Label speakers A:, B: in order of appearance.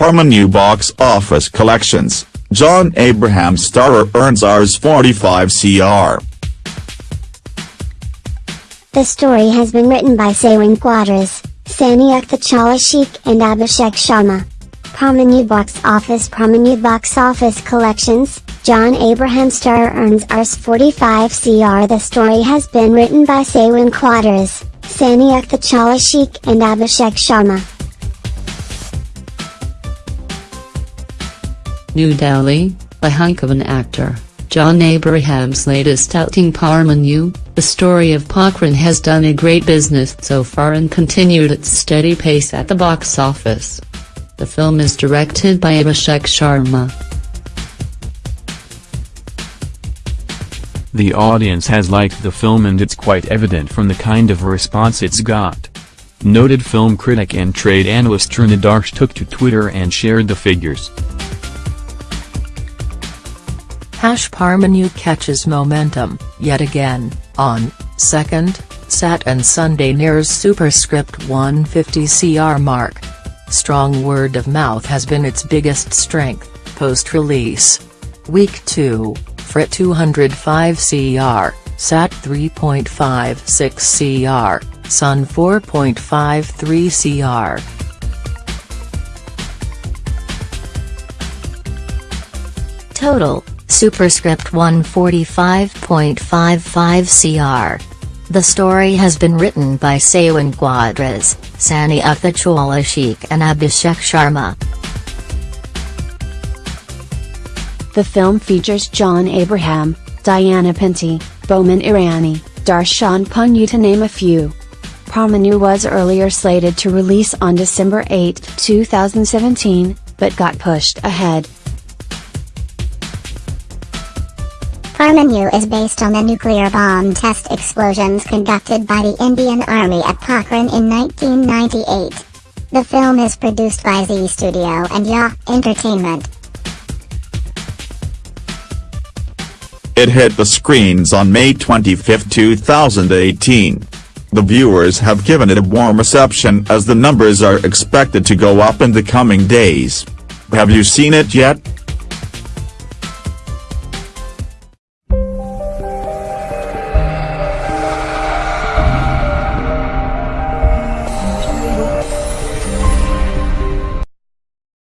A: Parmanu box office collections, John Abraham starrer earns Rs 45 CR.
B: The story has been written by Saiwyn Quadras, Sanyuktha Chawla Shaikh and Abhishek Sharma. Parmanu box office Parma box office collections, John Abraham Starrer earns Rs 45 CR The story has been written by Saiwyn Quadras, Sanyuktha Chawla Shaikh and Abhishek Sharma.
C: New Delhi, a hunk of an actor, John Abraham's latest outing Parmanu, the story of Pokhran has done a great business so far and continued its steady pace at the box office. The film is directed by Abhishek Sharma.
D: The audience has liked the film and it's quite evident from the kind of response it's got. Noted film critic and trade analyst Taran Adarsh took to Twitter and shared the figures.
E: Hash Parmanu catches momentum, yet again, on 2nd, Sat and Sunday nears superscript 150 CR mark. Strong word of mouth has been its biggest strength, post-release. Week 2, Frit 205 CR, Sat 3.56 CR, Sun 4.53 CR.
F: Total, Superscript 145.55 CR. The story has been written by Saiwyn Quadras, Sanyuktha Chawla Shaikh and Abhishek Sharma.
G: The film features John Abraham, Diana Penty, Boman Irani, Darshan Pandya to name a few. Parmanu was earlier slated to release on December 8, 2017, but got pushed ahead.
B: Parmanu is based on the nuclear bomb test explosions conducted by the Indian Army at Pokhran in 1998. The film is produced by Zee Studio and JA Entertainment.
A: It hit the screens on May 25, 2018. The viewers have given it a warm reception as the numbers are expected to go up in the coming days. Have you seen it yet?